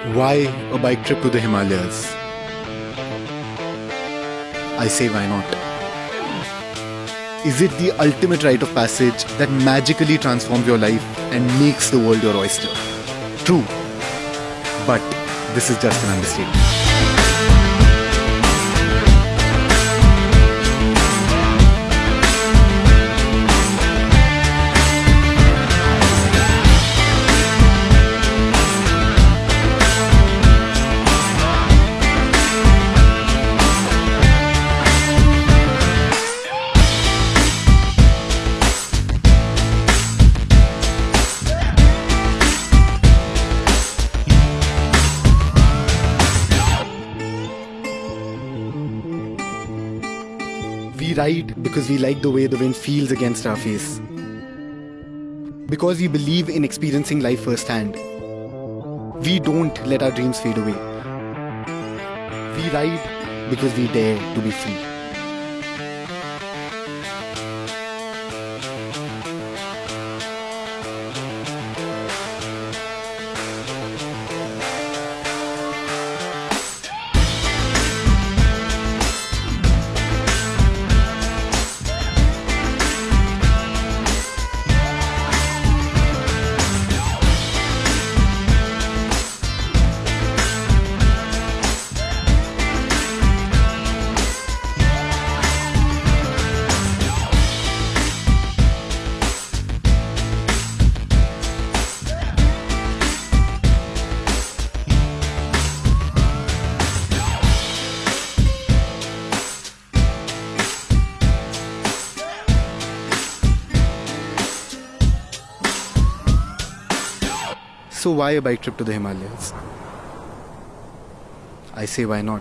Why a bike trip to the Himalayas? I say why not? Is it the ultimate rite of passage that magically transforms your life and makes the world your oyster? True. But this is just an understatement. We ride because we like the way the wind feels against our face. Because we believe in experiencing life firsthand. We don't let our dreams fade away. We ride because we dare to be free. So why a bike trip to the Himalayas? I say why not?